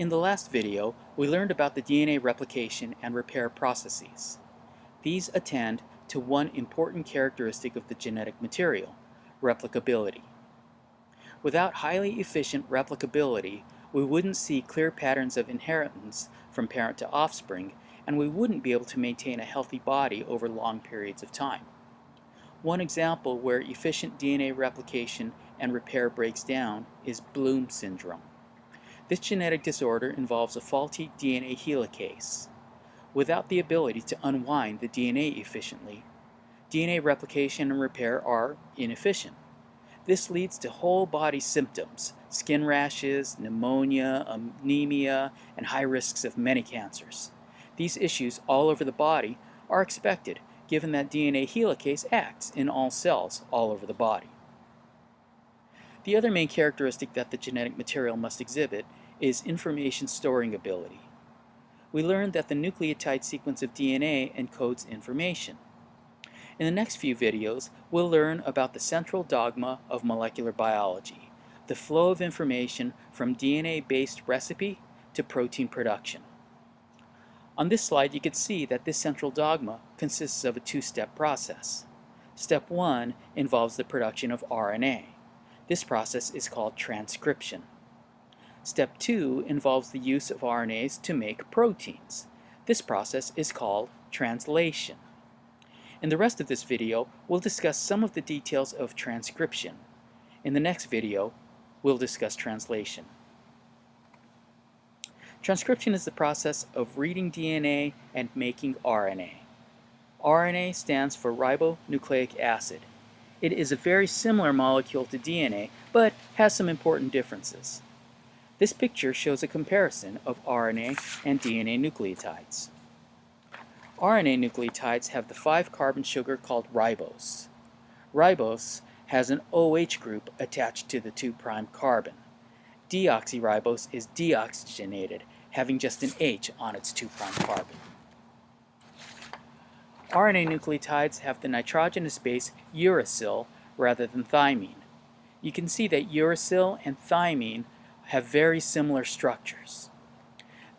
In the last video, we learned about the DNA replication and repair processes. These attend to one important characteristic of the genetic material, replicability. Without highly efficient replicability, we wouldn't see clear patterns of inheritance from parent to offspring, and we wouldn't be able to maintain a healthy body over long periods of time. One example where efficient DNA replication and repair breaks down is Bloom syndrome. This genetic disorder involves a faulty DNA helicase. Without the ability to unwind the DNA efficiently, DNA replication and repair are inefficient. This leads to whole body symptoms, skin rashes, pneumonia, anemia, and high risks of many cancers. These issues all over the body are expected given that DNA helicase acts in all cells all over the body. The other main characteristic that the genetic material must exhibit is information storing ability. We learned that the nucleotide sequence of DNA encodes information. In the next few videos, we'll learn about the central dogma of molecular biology, the flow of information from DNA-based recipe to protein production. On this slide, you can see that this central dogma consists of a two-step process. Step one involves the production of RNA. This process is called transcription. Step two involves the use of RNAs to make proteins. This process is called translation. In the rest of this video, we'll discuss some of the details of transcription. In the next video, we'll discuss translation. Transcription is the process of reading DNA and making RNA. RNA stands for ribonucleic acid. It is a very similar molecule to DNA, but has some important differences. This picture shows a comparison of RNA and DNA nucleotides. RNA nucleotides have the 5-carbon sugar called ribose. Ribose has an OH group attached to the two prime carbon. Deoxyribose is deoxygenated, having just an H on its two prime carbon. RNA nucleotides have the nitrogenous base uracil rather than thymine. You can see that uracil and thymine have very similar structures.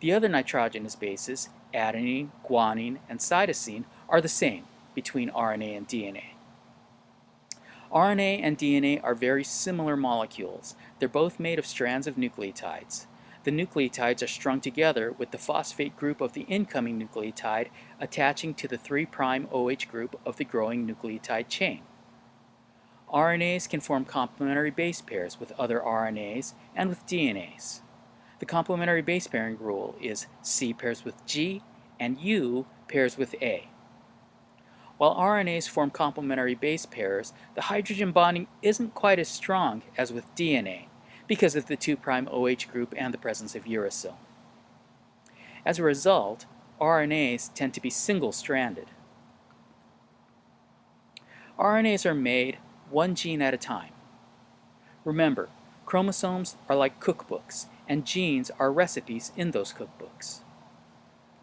The other nitrogenous bases, adenine, guanine, and cytosine, are the same between RNA and DNA. RNA and DNA are very similar molecules. They're both made of strands of nucleotides. The nucleotides are strung together with the phosphate group of the incoming nucleotide attaching to the 3' OH group of the growing nucleotide chain. RNAs can form complementary base pairs with other RNAs and with DNAs. The complementary base pairing rule is C pairs with G and U pairs with A. While RNAs form complementary base pairs, the hydrogen bonding isn't quite as strong as with DNA because of the 2' OH group and the presence of uracil. As a result, RNAs tend to be single-stranded. RNAs are made one gene at a time. Remember, chromosomes are like cookbooks, and genes are recipes in those cookbooks.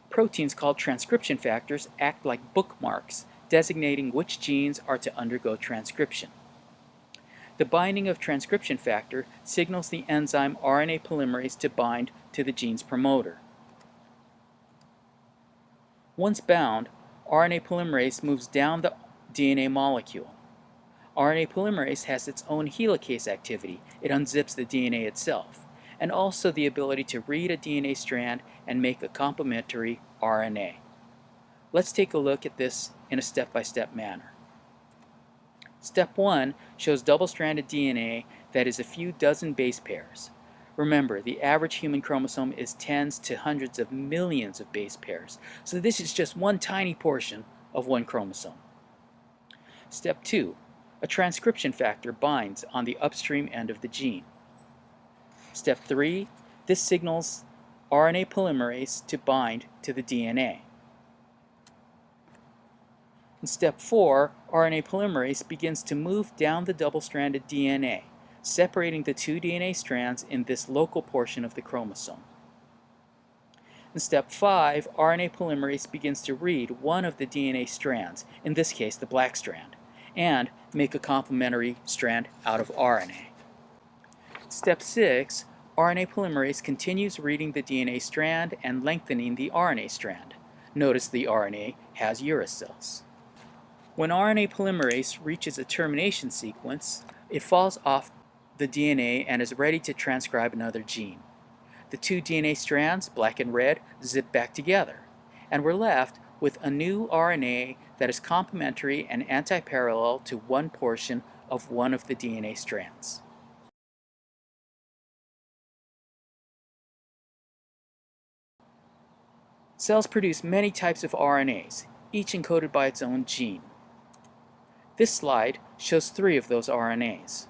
Proteins called transcription factors act like bookmarks, designating which genes are to undergo transcription. The binding of transcription factor signals the enzyme RNA polymerase to bind to the gene's promoter. Once bound, RNA polymerase moves down the DNA molecule. RNA polymerase has its own helicase activity. It unzips the DNA itself, and also the ability to read a DNA strand and make a complementary RNA. Let's take a look at this in a step-by-step -step manner. Step 1 shows double-stranded DNA that is a few dozen base pairs. Remember, the average human chromosome is tens to hundreds of millions of base pairs, so this is just one tiny portion of one chromosome. Step 2 a transcription factor binds on the upstream end of the gene. Step 3, this signals RNA polymerase to bind to the DNA. In step 4, RNA polymerase begins to move down the double-stranded DNA, separating the two DNA strands in this local portion of the chromosome. In step 5, RNA polymerase begins to read one of the DNA strands, in this case the black strand, and make a complementary strand out of RNA. Step 6, RNA polymerase continues reading the DNA strand and lengthening the RNA strand. Notice the RNA has uracils. When RNA polymerase reaches a termination sequence, it falls off the DNA and is ready to transcribe another gene. The two DNA strands, black and red, zip back together, and we're left with a new RNA that is complementary and antiparallel to one portion of one of the DNA strands. Cells produce many types of RNAs, each encoded by its own gene. This slide shows three of those RNAs.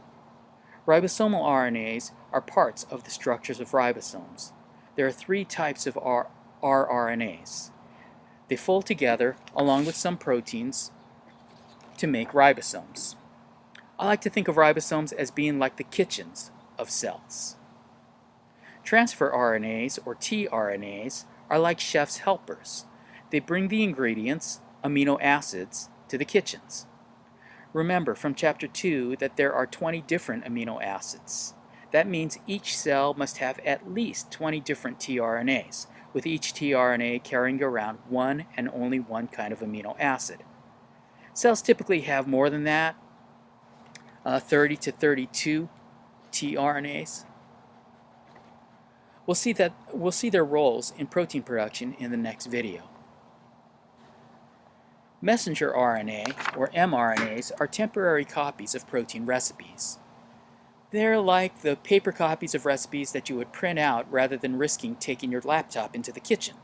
Ribosomal RNAs are parts of the structures of ribosomes. There are three types of R rRNAs. They fold together along with some proteins to make ribosomes. I like to think of ribosomes as being like the kitchens of cells. Transfer RNAs, or tRNAs, are like chef's helpers. They bring the ingredients, amino acids, to the kitchens. Remember from chapter 2 that there are 20 different amino acids. That means each cell must have at least 20 different tRNAs, with each tRNA carrying around one and only one kind of amino acid. Cells typically have more than that, uh, 30 to 32 tRNAs. We'll see, that, we'll see their roles in protein production in the next video. Messenger RNA, or mRNAs, are temporary copies of protein recipes. They're like the paper copies of recipes that you would print out rather than risking taking your laptop into the kitchen.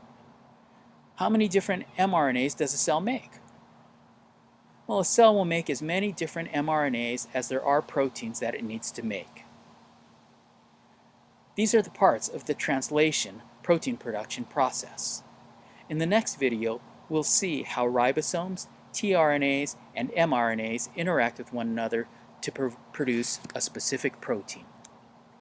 How many different mRNAs does a cell make? Well, a cell will make as many different mRNAs as there are proteins that it needs to make. These are the parts of the translation protein production process. In the next video, we'll see how ribosomes, tRNAs, and mRNAs interact with one another to pr produce a specific protein.